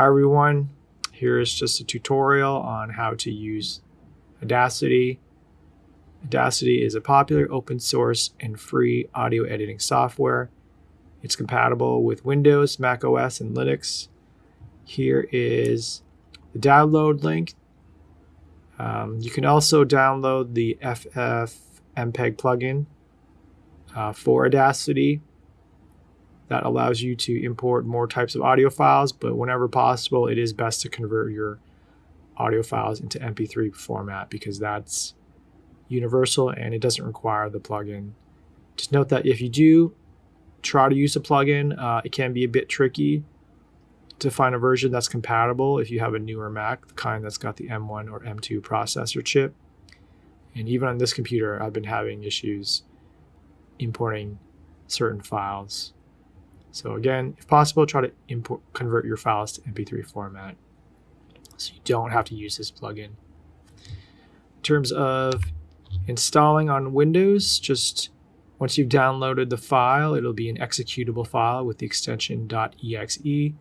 Hi everyone, here is just a tutorial on how to use Audacity. Audacity is a popular open source and free audio editing software. It's compatible with Windows, Mac OS, and Linux. Here is the download link. Um, you can also download the FFmpeg plugin uh, for Audacity that allows you to import more types of audio files, but whenever possible, it is best to convert your audio files into MP3 format because that's universal and it doesn't require the plugin. Just note that if you do try to use a plugin, uh, it can be a bit tricky to find a version that's compatible if you have a newer Mac, the kind that's got the M1 or M2 processor chip. And even on this computer, I've been having issues importing certain files. So again, if possible, try to import convert your files to MP3 format so you don't have to use this plugin. In terms of installing on Windows, just once you've downloaded the file, it'll be an executable file with the extension .exe.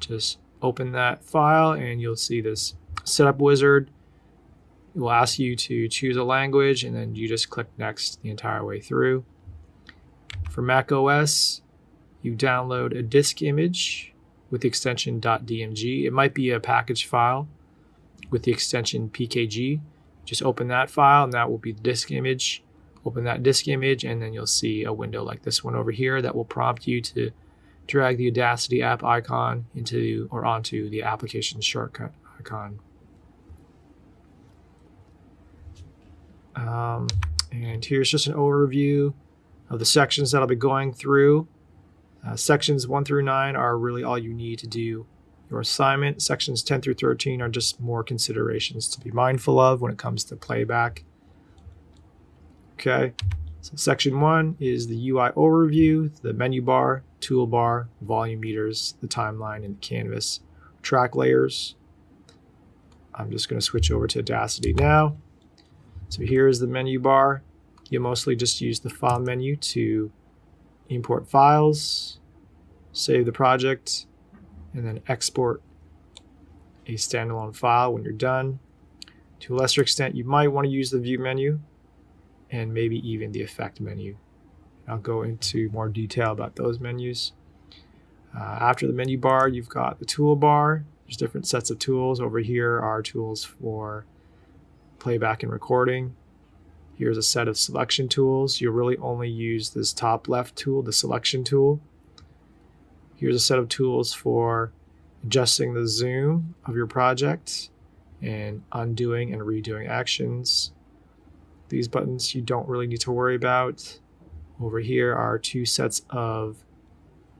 Just open that file and you'll see this setup wizard. It will ask you to choose a language and then you just click next the entire way through. For Mac OS, you download a disk image with the extension .dmg. It might be a package file with the extension pkg. Just open that file and that will be the disk image. Open that disk image and then you'll see a window like this one over here that will prompt you to drag the Audacity app icon into or onto the application shortcut icon. Um, and here's just an overview of the sections that I'll be going through. Uh, sections 1 through 9 are really all you need to do your assignment. Sections 10 through 13 are just more considerations to be mindful of when it comes to playback. Okay, so section 1 is the UI overview, the menu bar, toolbar, volume meters, the timeline, and the canvas track layers. I'm just going to switch over to Audacity now. So here's the menu bar. You mostly just use the file menu to import files, save the project, and then export a standalone file when you're done. To a lesser extent, you might want to use the view menu and maybe even the effect menu. I'll go into more detail about those menus. Uh, after the menu bar, you've got the toolbar. There's different sets of tools. Over here are tools for playback and recording. Here's a set of selection tools. You'll really only use this top left tool, the selection tool. Here's a set of tools for adjusting the zoom of your project and undoing and redoing actions. These buttons you don't really need to worry about. Over here are two sets of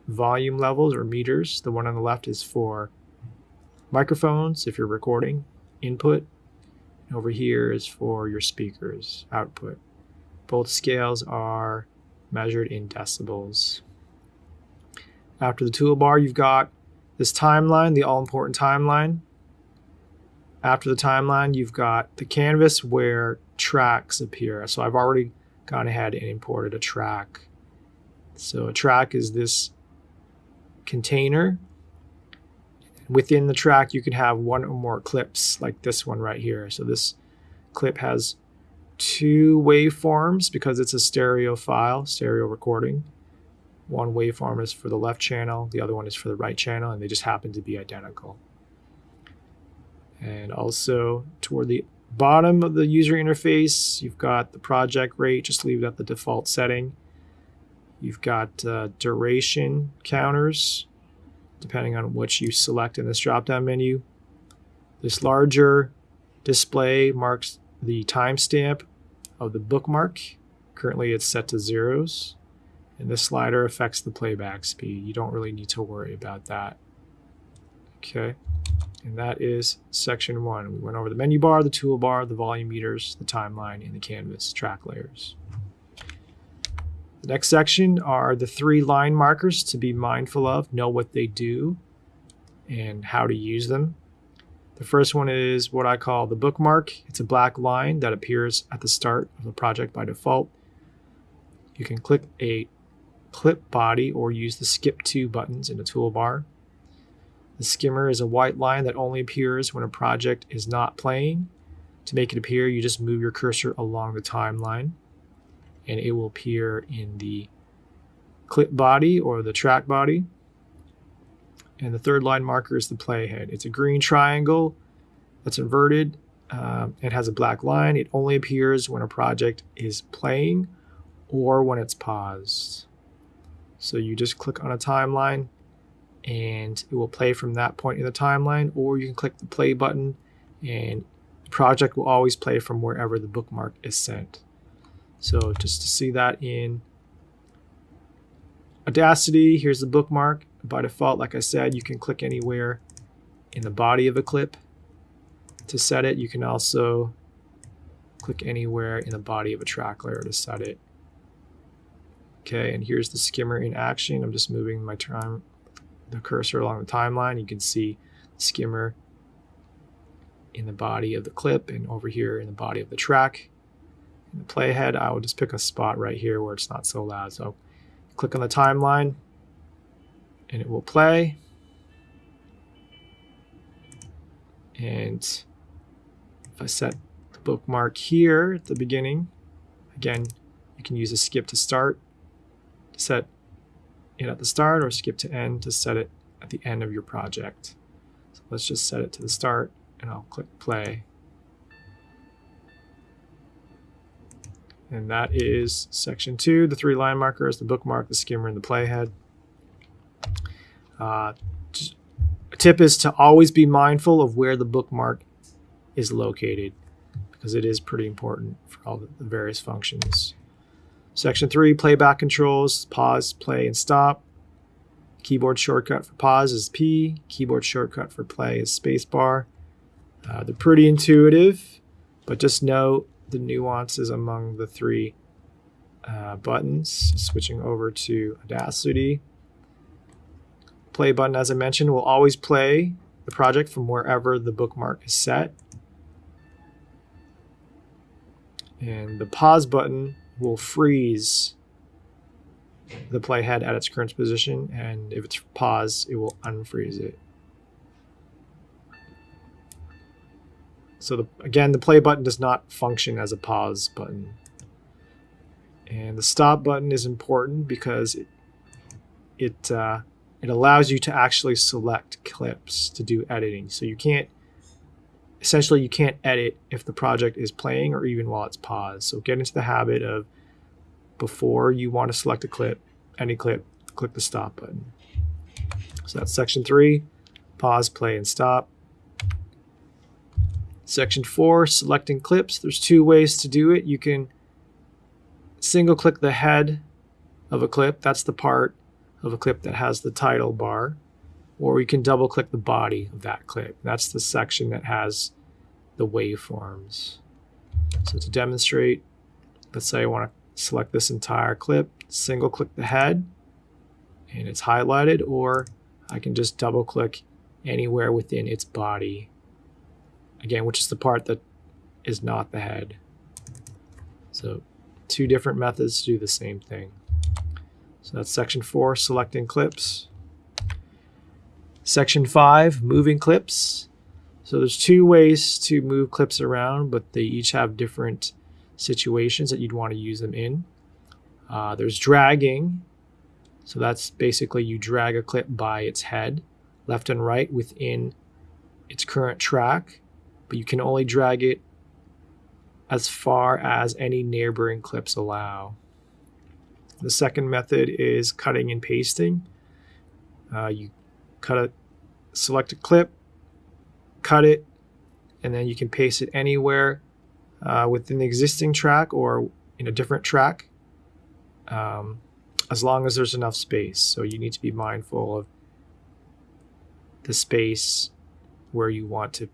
volume levels or meters. The one on the left is for microphones if you're recording, input, over here is for your speakers output. Both scales are measured in decibels. After the toolbar, you've got this timeline, the all-important timeline. After the timeline, you've got the canvas where tracks appear. So I've already gone ahead and imported a track. So a track is this container Within the track, you can have one or more clips like this one right here. So this clip has two waveforms because it's a stereo file, stereo recording. One waveform is for the left channel, the other one is for the right channel, and they just happen to be identical. And also toward the bottom of the user interface, you've got the project rate, just leave it at the default setting. You've got uh, duration counters, depending on which you select in this drop-down menu. This larger display marks the timestamp of the bookmark. Currently it's set to zeros. And this slider affects the playback speed. You don't really need to worry about that. Okay, and that is section one. We went over the menu bar, the toolbar, the volume meters, the timeline, and the canvas track layers. The next section are the three line markers to be mindful of, know what they do, and how to use them. The first one is what I call the bookmark. It's a black line that appears at the start of the project by default. You can click a clip body or use the skip to buttons in the toolbar. The skimmer is a white line that only appears when a project is not playing. To make it appear, you just move your cursor along the timeline and it will appear in the clip body or the track body. And the third line marker is the playhead. It's a green triangle that's inverted. Um, it has a black line. It only appears when a project is playing or when it's paused. So you just click on a timeline and it will play from that point in the timeline, or you can click the play button and the project will always play from wherever the bookmark is sent. So just to see that in Audacity, here's the bookmark. By default, like I said, you can click anywhere in the body of a clip to set it. You can also click anywhere in the body of a track layer to set it. Okay, and here's the skimmer in action. I'm just moving my time, the cursor along the timeline. You can see skimmer in the body of the clip and over here in the body of the track. In the playhead, I will just pick a spot right here where it's not so loud. So click on the timeline and it will play. And if I set the bookmark here at the beginning, again, you can use a skip to start to set it at the start or skip to end to set it at the end of your project. So let's just set it to the start and I'll click play. And that is section two, the three line markers, the bookmark, the skimmer, and the playhead. Uh, a tip is to always be mindful of where the bookmark is located because it is pretty important for all the various functions. Section 3, playback controls, pause, play, and stop. Keyboard shortcut for pause is P. Keyboard shortcut for play is spacebar. Uh, they're pretty intuitive, but just note the nuances among the three uh, buttons. Switching over to Audacity. Play button, as I mentioned, will always play the project from wherever the bookmark is set. And the pause button will freeze the playhead at its current position, and if it's paused, it will unfreeze it. So the, again, the play button does not function as a pause button. And the stop button is important because it it, uh, it allows you to actually select clips to do editing. So you can't essentially you can't edit if the project is playing or even while it's paused. So get into the habit of before you want to select a clip, any clip, click the stop button. So that's section three, pause, play, and stop. Section four, selecting clips. There's two ways to do it. You can single click the head of a clip. That's the part of a clip that has the title bar or you can double click the body of that clip. That's the section that has the waveforms. So to demonstrate, let's say I want to select this entire clip, single click the head and it's highlighted, or I can just double click anywhere within its body. Again, which is the part that is not the head. So two different methods to do the same thing. So that's section four, selecting clips. Section 5, moving clips. So there's two ways to move clips around, but they each have different situations that you'd want to use them in. Uh, there's dragging. So that's basically you drag a clip by its head, left and right within its current track, but you can only drag it as far as any neighboring clips allow. The second method is cutting and pasting. Uh, you cut a select a clip, cut it, and then you can paste it anywhere uh, within the existing track or in a different track um, as long as there's enough space. So you need to be mindful of the space where you want to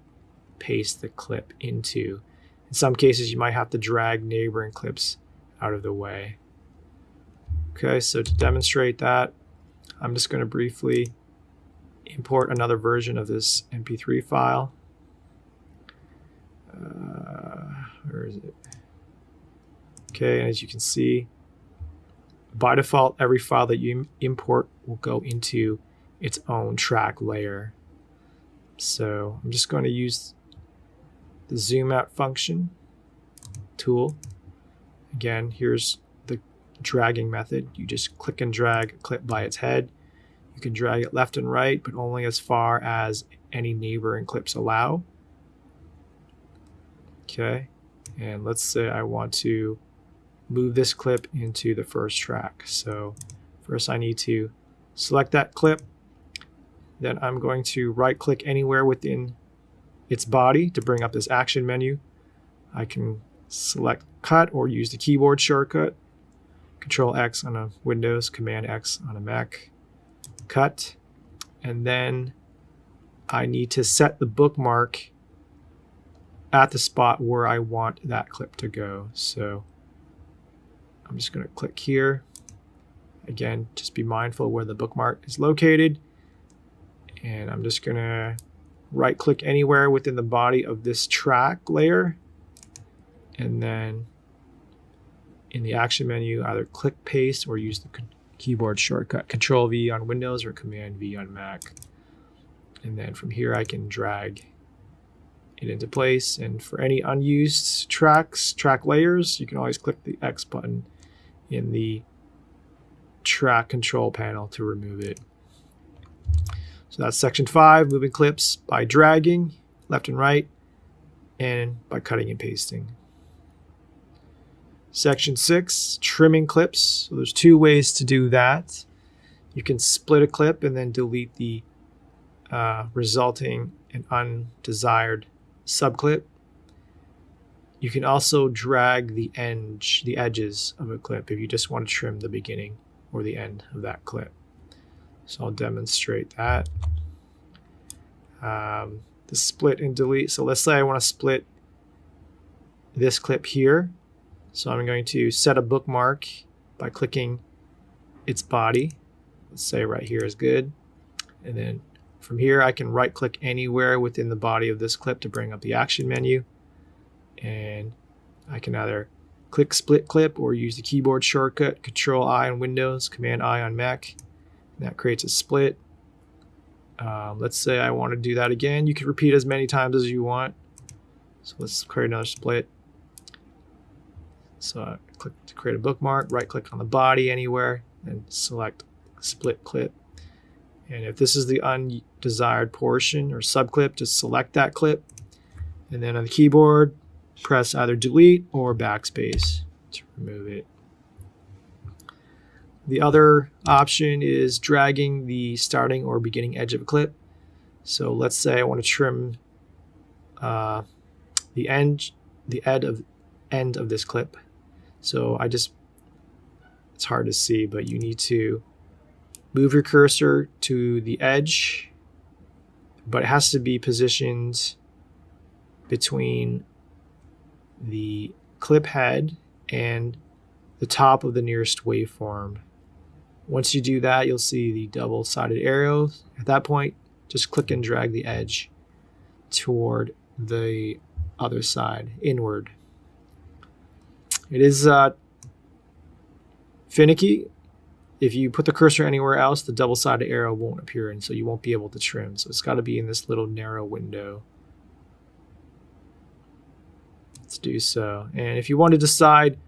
paste the clip into. In some cases, you might have to drag neighboring clips out of the way. Okay, so to demonstrate that, I'm just going to briefly import another version of this MP3 file. Uh, where is it? Okay, and as you can see, by default, every file that you import will go into its own track layer. So I'm just going to use the zoom out function tool. Again, here's the dragging method. You just click and drag a clip by its head. You can drag it left and right, but only as far as any neighboring clips allow. Okay, and let's say I want to move this clip into the first track. So first I need to select that clip. Then I'm going to right click anywhere within its body to bring up this action menu. I can select cut or use the keyboard shortcut. Control X on a Windows, Command X on a Mac. Cut. And then I need to set the bookmark at the spot where I want that clip to go. So I'm just going to click here. Again, just be mindful where the bookmark is located. And I'm just going to right click anywhere within the body of this track layer. And then in the action menu, either click paste or use the keyboard shortcut Control V on Windows or Command V on Mac. And then from here, I can drag it into place. And for any unused tracks, track layers, you can always click the X button in the track control panel to remove it. So that's section five, moving clips by dragging left and right and by cutting and pasting. Section six, trimming clips. So there's two ways to do that. You can split a clip and then delete the uh, resulting and undesired subclip. You can also drag the edge, the edges of a clip if you just want to trim the beginning or the end of that clip. So I'll demonstrate that. Um, the split and delete. So let's say I want to split this clip here. So I'm going to set a bookmark by clicking its body. Let's say right here is good. And then from here, I can right click anywhere within the body of this clip to bring up the action menu and I can either click split clip or use the keyboard shortcut control I on Windows command I on Mac that creates a split. Um, let's say I want to do that again. You can repeat as many times as you want. So let's create another split. So I click to create a bookmark right click on the body anywhere and select split clip. And if this is the undesired portion or subclip just select that clip. And then on the keyboard press either delete or backspace to remove it. The other option is dragging the starting or beginning edge of a clip. So let's say I want to trim uh, the end, the end of end of this clip. So I just, it's hard to see, but you need to move your cursor to the edge, but it has to be positioned between the clip head and the top of the nearest waveform. Once you do that, you'll see the double-sided arrow. At that point, just click and drag the edge toward the other side, inward. It is uh, finicky. If you put the cursor anywhere else, the double-sided arrow won't appear, and so you won't be able to trim. So it's got to be in this little narrow window. Let's do so. And if you want to decide,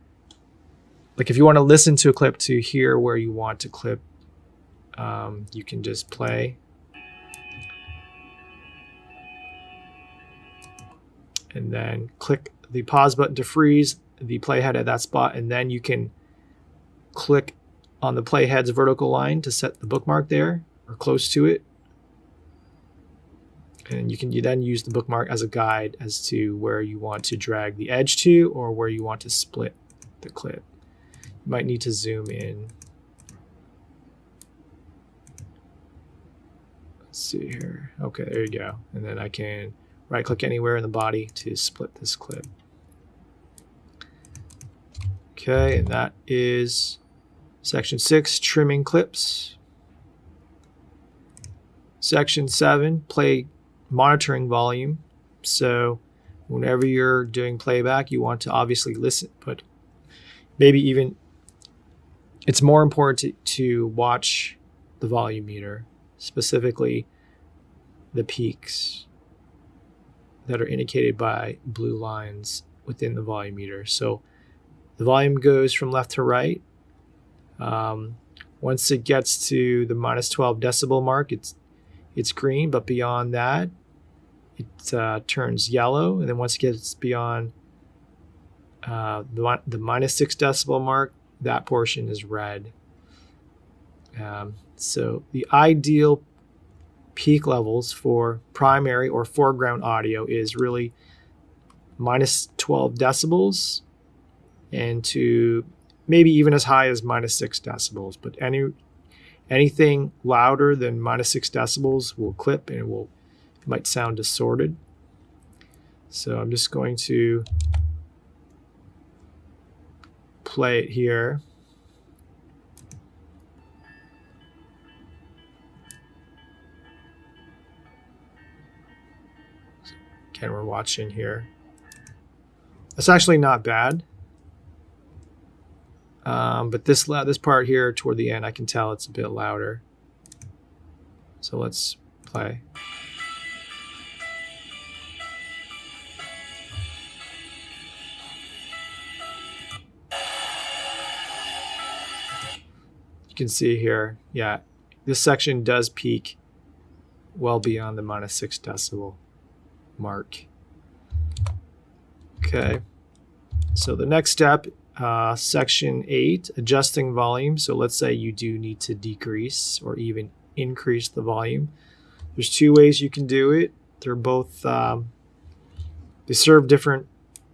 like if you want to listen to a clip to hear where you want to clip, um, you can just play. And then click the pause button to freeze the playhead at that spot. And then you can click on the playhead's vertical line to set the bookmark there or close to it and you can you then use the bookmark as a guide as to where you want to drag the edge to or where you want to split the clip. Might need to zoom in. Let's see here. Okay, there you go. And then I can right click anywhere in the body to split this clip. Okay, and that is section six, trimming clips. Section seven, play monitoring volume. So whenever you're doing playback, you want to obviously listen, but maybe even it's more important to, to watch the volume meter, specifically the peaks that are indicated by blue lines within the volume meter. So the volume goes from left to right. Um, once it gets to the minus 12 decibel mark, it's it's green, but beyond that, it uh, turns yellow. And then once it gets beyond uh, the, the minus six decibel mark, that portion is red. Um, so the ideal peak levels for primary or foreground audio is really minus 12 decibels and to maybe even as high as minus 6 decibels. But any anything louder than minus 6 decibels will clip and it will it might sound distorted. So I'm just going to play it here. Again, we're watching here. It's actually not bad. Um, but this this part here toward the end, I can tell it's a bit louder. So let's play. Can see here, yeah, this section does peak well beyond the minus six decibel mark. Okay, so the next step uh, section 8, adjusting volume. So let's say you do need to decrease or even increase the volume. There's two ways you can do it. They're both, um, they serve different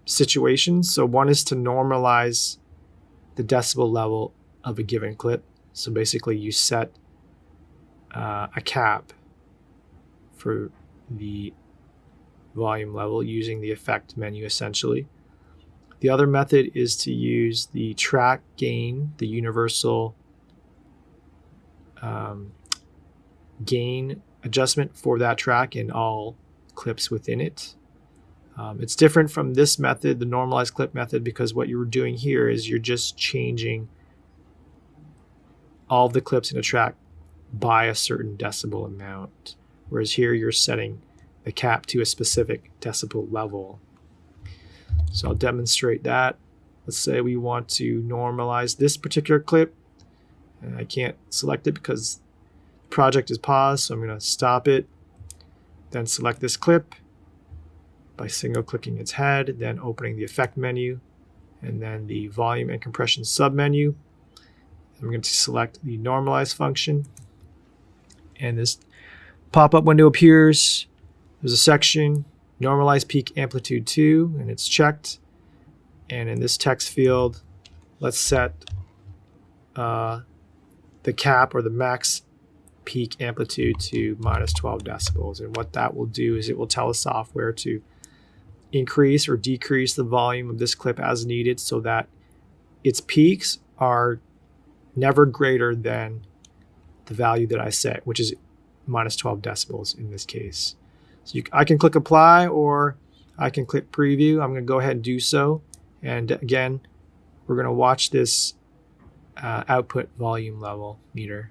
situations. So one is to normalize the decibel level of a given clip. So basically you set uh, a cap for the volume level using the effect menu essentially. The other method is to use the track gain, the universal um, gain adjustment for that track in all clips within it. Um, it's different from this method, the normalized clip method, because what you're doing here is you're just changing all the clips in a track by a certain decibel amount. Whereas here you're setting the cap to a specific decibel level. So I'll demonstrate that. Let's say we want to normalize this particular clip. And I can't select it because the project is paused, so I'm going to stop it. Then select this clip by single clicking its head, then opening the effect menu, and then the volume and compression submenu. I'm going to select the normalize function. And this pop-up window appears. There's a section normalize peak amplitude to, and it's checked. And in this text field, let's set uh, the cap or the max peak amplitude to minus 12 decibels. And what that will do is it will tell the software to increase or decrease the volume of this clip as needed so that its peaks are never greater than the value that I set, which is minus 12 decibels in this case. So you, I can click apply or I can click preview. I'm going to go ahead and do so. And again, we're going to watch this uh, output volume level meter.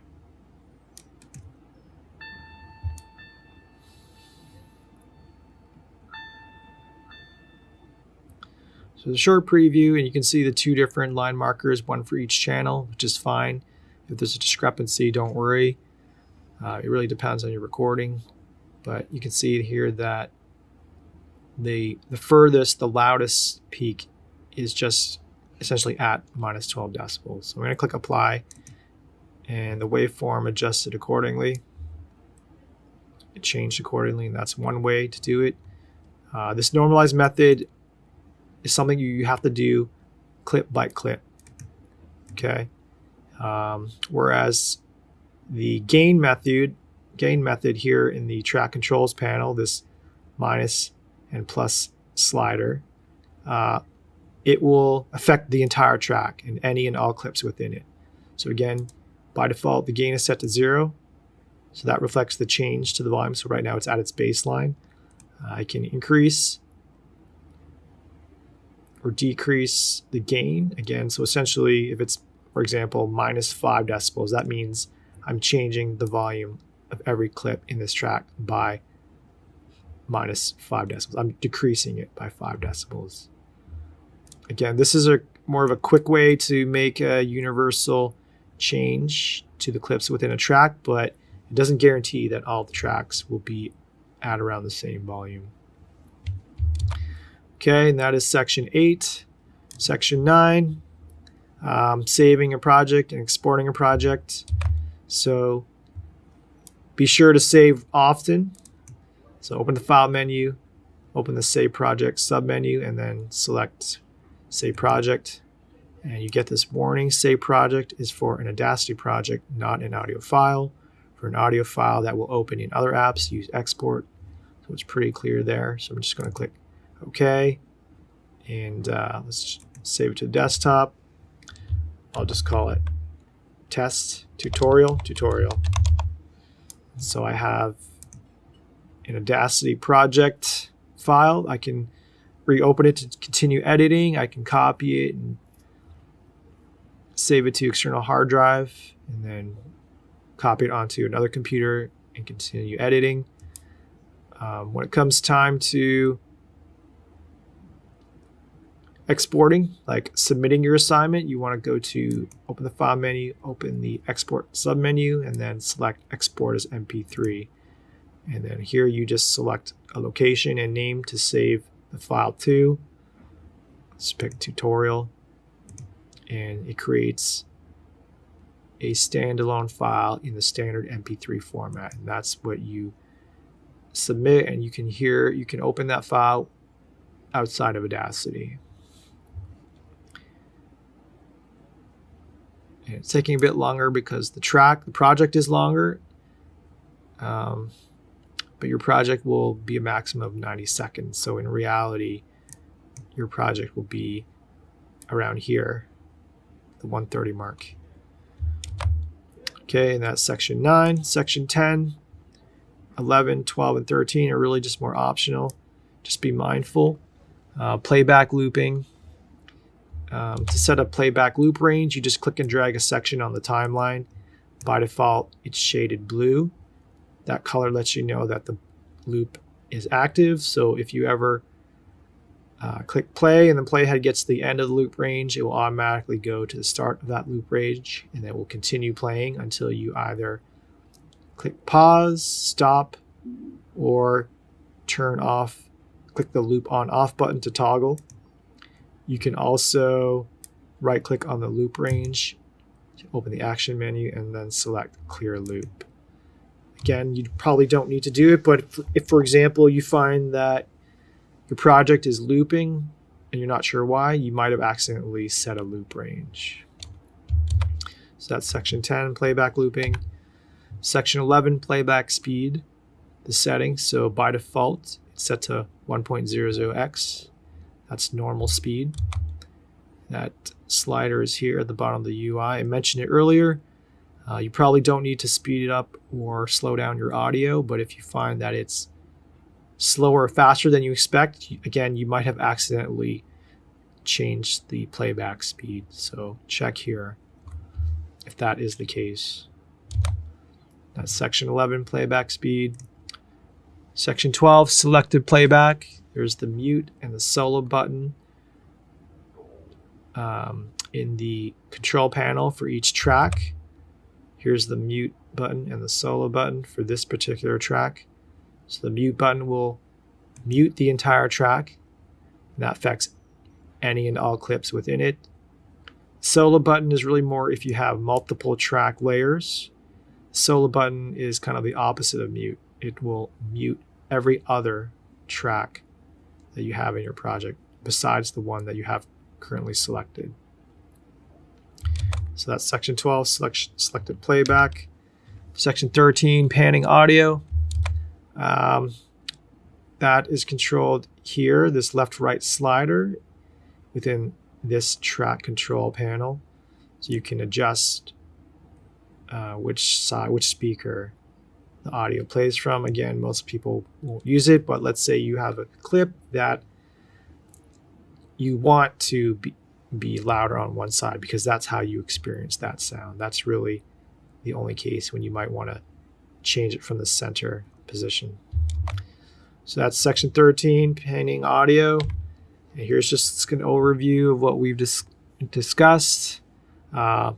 So the short preview, and you can see the two different line markers, one for each channel, which is fine. If there's a discrepancy, don't worry. Uh, it really depends on your recording. But you can see here that the the furthest, the loudest peak is just essentially at minus 12 decibels. So I'm going to click apply and the waveform adjusted accordingly. It changed accordingly and that's one way to do it. Uh, this normalized method is something you have to do clip by clip. Okay. Um, whereas the gain method gain method here in the track controls panel, this minus and plus slider, uh, it will affect the entire track and any and all clips within it. So again, by default, the gain is set to zero. So that reflects the change to the volume. So right now it's at its baseline. Uh, I can increase or decrease the gain again. So essentially, if it's, for example, minus five decibels, that means I'm changing the volume of every clip in this track by minus 5 decibels. I'm decreasing it by 5 decibels. Again, this is a more of a quick way to make a universal change to the clips within a track, but it doesn't guarantee that all the tracks will be at around the same volume. Okay, and that is section 8. Section 9, um, saving a project and exporting a project. So be sure to save often. So open the file menu, open the save project submenu, and then select save project. And you get this warning, save project is for an Audacity project, not an audio file. For an audio file that will open in other apps, use export. So it's pretty clear there. So I'm just going to click OK. And uh, let's save it to the desktop. I'll just call it test tutorial tutorial. So I have an Audacity project file. I can reopen it to continue editing. I can copy it and save it to external hard drive and then copy it onto another computer and continue editing. Um, when it comes time to exporting, like submitting your assignment, you want to go to open the file menu, open the export submenu, and then select export as MP3. And then here you just select a location and name to save the file to. Let's pick tutorial. And it creates a standalone file in the standard MP3 format. And that's what you submit. And you can hear, you can open that file outside of Audacity. It's taking a bit longer because the track, the project is longer. Um, but your project will be a maximum of 90 seconds. So in reality, your project will be around here, the 130 mark. Okay, and that's section 9. Section 10, 11, 12, and 13 are really just more optional. Just be mindful. Uh, playback looping. Um, to set up playback loop range, you just click and drag a section on the timeline. By default, it's shaded blue that color lets you know that the loop is active. So if you ever uh, click play and the playhead gets to the end of the loop range, it will automatically go to the start of that loop range and it will continue playing until you either click pause, stop, or turn off, click the loop on off button to toggle. You can also right click on the loop range, open the action menu, and then select clear loop. Again, you probably don't need to do it, but if, if, for example, you find that your project is looping and you're not sure why, you might have accidentally set a loop range. So that's section 10, playback looping. Section 11, playback speed, the settings. So by default, it's set to 1.00x. That's normal speed. That slider is here at the bottom of the UI. I mentioned it earlier. Uh, you probably don't need to speed it up or slow down your audio, but if you find that it's slower or faster than you expect, again, you might have accidentally changed the playback speed. So check here if that is the case. That's section 11 playback speed. Section 12 selected playback. There's the mute and the solo button um, in the control panel for each track. Here's the mute button and the solo button for this particular track. So the mute button will mute the entire track. And that affects any and all clips within it. Solo button is really more if you have multiple track layers. Solo button is kind of the opposite of mute. It will mute every other track that you have in your project besides the one that you have currently selected. So that's section 12, select, selected playback. Section 13, panning audio. Um, that is controlled here, this left-right slider within this track control panel. So you can adjust uh, which side, which speaker the audio plays from. Again, most people won't use it, but let's say you have a clip that you want to be, be louder on one side because that's how you experience that sound. That's really the only case when you might want to change it from the center position. So that's section 13, panning audio. And here's just an overview of what we've dis discussed. Uh,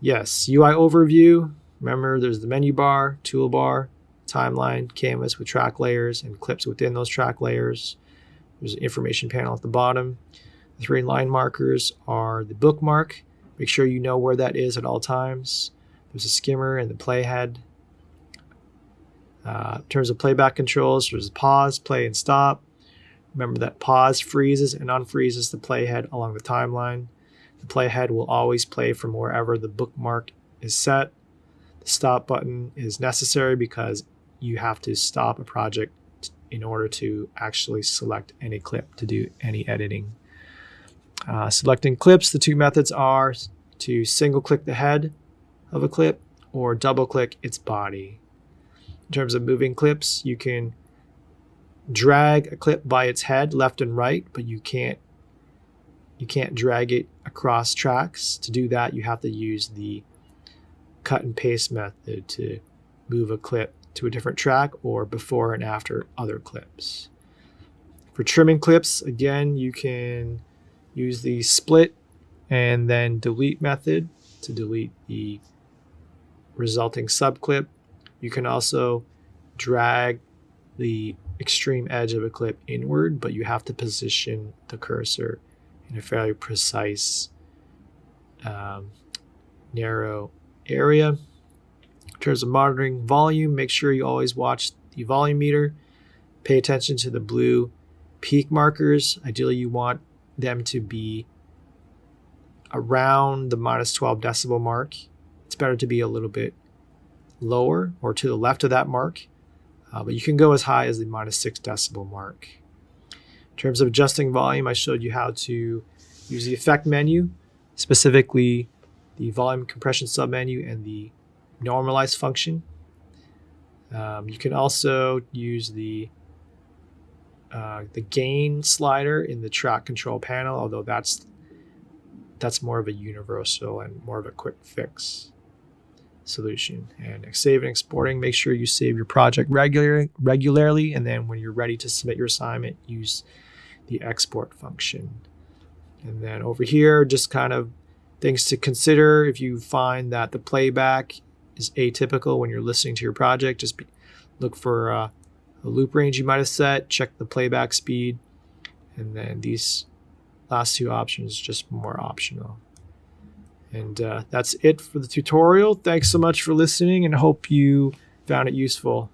yes, UI overview. Remember, there's the menu bar, toolbar, timeline, canvas with track layers, and clips within those track layers. There's an information panel at the bottom. The three line markers are the bookmark. Make sure you know where that is at all times. There's a skimmer and the playhead. Uh, in terms of playback controls, there's pause, play, and stop. Remember that pause freezes and unfreezes the playhead along the timeline. The playhead will always play from wherever the bookmark is set. Stop button is necessary because you have to stop a project in order to actually select any clip to do any editing. Uh, selecting clips, the two methods are to single click the head of a clip or double click its body. In terms of moving clips, you can drag a clip by its head left and right, but you can't you can't drag it across tracks. To do that, you have to use the cut and paste method to move a clip to a different track or before and after other clips. For trimming clips, again, you can use the split and then delete method to delete the resulting subclip. You can also drag the extreme edge of a clip inward, but you have to position the cursor in a fairly precise, um, narrow area. In terms of monitoring volume, make sure you always watch the volume meter. Pay attention to the blue peak markers. Ideally, you want them to be around the minus 12 decibel mark. It's better to be a little bit lower or to the left of that mark, uh, but you can go as high as the minus 6 decibel mark. In terms of adjusting volume, I showed you how to use the effect menu, specifically the volume compression submenu and the normalize function. Um, you can also use the uh, the gain slider in the track control panel, although that's that's more of a universal and more of a quick fix solution. And save and exporting, make sure you save your project regularly, regularly, and then when you're ready to submit your assignment, use the export function. And then over here, just kind of things to consider if you find that the playback is atypical when you're listening to your project, just be, look for uh, a loop range you might have set, check the playback speed, and then these last two options just more optional. And uh, that's it for the tutorial. Thanks so much for listening and hope you found it useful.